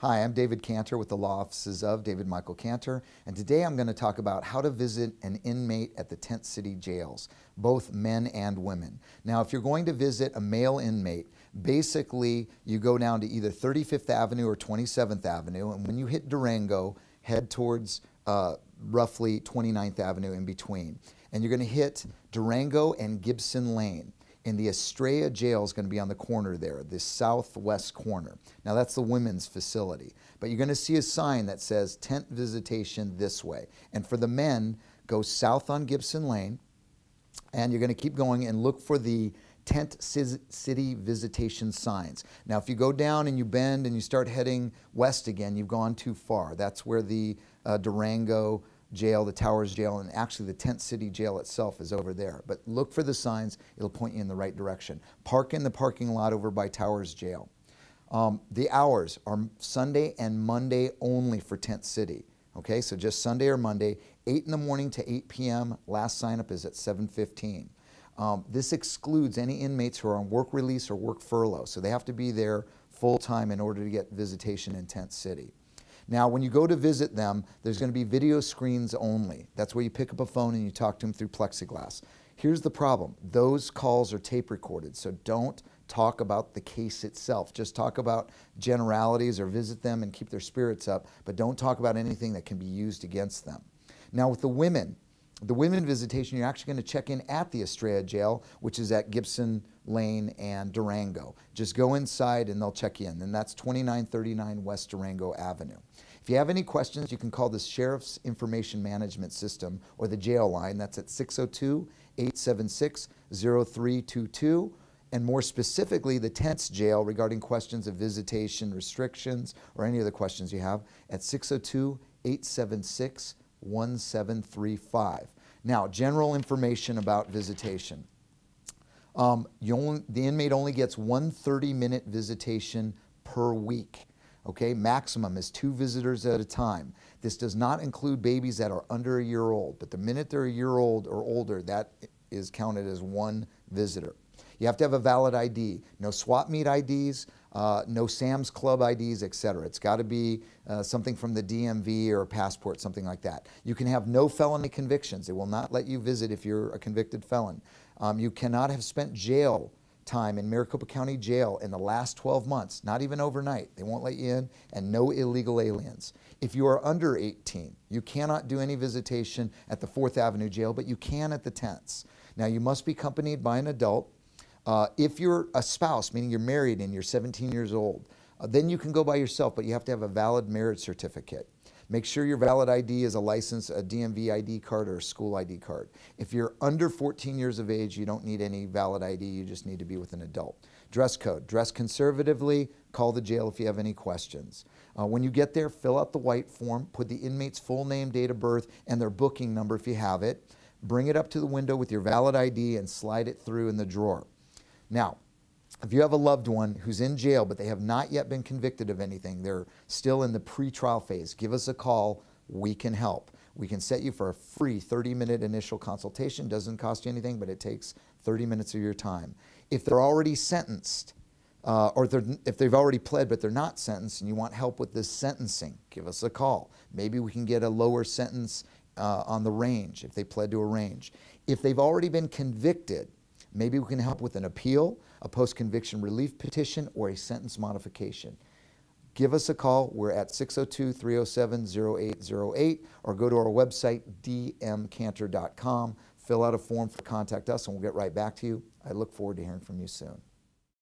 Hi, I'm David Cantor with the Law Offices of David Michael Cantor, and today I'm going to talk about how to visit an inmate at the Tent City jails, both men and women. Now, if you're going to visit a male inmate, basically you go down to either 35th Avenue or 27th Avenue, and when you hit Durango, head towards uh, roughly 29th Avenue in between. And you're going to hit Durango and Gibson Lane and the Estrella jail is going to be on the corner there, the southwest corner. Now that's the women's facility. But you're going to see a sign that says tent visitation this way. And for the men, go south on Gibson Lane, and you're going to keep going and look for the tent city visitation signs. Now if you go down and you bend and you start heading west again, you've gone too far. That's where the uh, Durango jail, the Towers jail, and actually the Tent City jail itself is over there. But look for the signs, it'll point you in the right direction. Park in the parking lot over by Towers jail. Um, the hours are Sunday and Monday only for Tent City. Okay, so just Sunday or Monday, 8 in the morning to 8 p.m. Last sign up is at 7.15. Um, this excludes any inmates who are on work release or work furlough, so they have to be there full time in order to get visitation in Tent City. Now, when you go to visit them, there's going to be video screens only. That's where you pick up a phone and you talk to them through plexiglass. Here's the problem. Those calls are tape recorded, so don't talk about the case itself. Just talk about generalities or visit them and keep their spirits up, but don't talk about anything that can be used against them. Now with the women, the women visitation, you're actually going to check in at the Estrella jail, which is at Gibson Lane and Durango. Just go inside and they'll check you in. And that's 2939 West Durango Avenue. If you have any questions, you can call the Sheriff's Information Management System or the jail line. That's at 602-876-0322. And more specifically, the Tents Jail regarding questions of visitation restrictions or any other questions you have at 602 876 1735. Now, general information about visitation. Um, only, the inmate only gets one 30-minute visitation per week. Okay, maximum is two visitors at a time. This does not include babies that are under a year old, but the minute they're a year old or older, that is counted as one visitor. You have to have a valid ID. No swap meet IDs, uh, no Sam's Club IDs, etc. It's got to be uh, something from the DMV or a passport, something like that. You can have no felony convictions. They will not let you visit if you're a convicted felon. Um, you cannot have spent jail time in Maricopa County Jail in the last 12 months, not even overnight. They won't let you in, and no illegal aliens. If you are under 18, you cannot do any visitation at the 4th Avenue Jail, but you can at the tents. Now, you must be accompanied by an adult. Uh, if you're a spouse, meaning you're married and you're 17 years old, uh, then you can go by yourself, but you have to have a valid marriage certificate. Make sure your valid ID is a license, a DMV ID card, or a school ID card. If you're under 14 years of age, you don't need any valid ID, you just need to be with an adult. Dress code, dress conservatively, call the jail if you have any questions. Uh, when you get there, fill out the white form, put the inmate's full name, date of birth, and their booking number if you have it. Bring it up to the window with your valid ID and slide it through in the drawer. Now, if you have a loved one who's in jail but they have not yet been convicted of anything, they're still in the pre-trial phase, give us a call, we can help. We can set you for a free 30-minute initial consultation, doesn't cost you anything, but it takes 30 minutes of your time. If they're already sentenced, uh, or if they've already pled but they're not sentenced and you want help with this sentencing, give us a call. Maybe we can get a lower sentence uh, on the range if they pled to a range. If they've already been convicted, maybe we can help with an appeal, a post-conviction relief petition, or a sentence modification. Give us a call. We're at 602-307-0808 or go to our website, dmcantor.com. Fill out a form for Contact Us and we'll get right back to you. I look forward to hearing from you soon.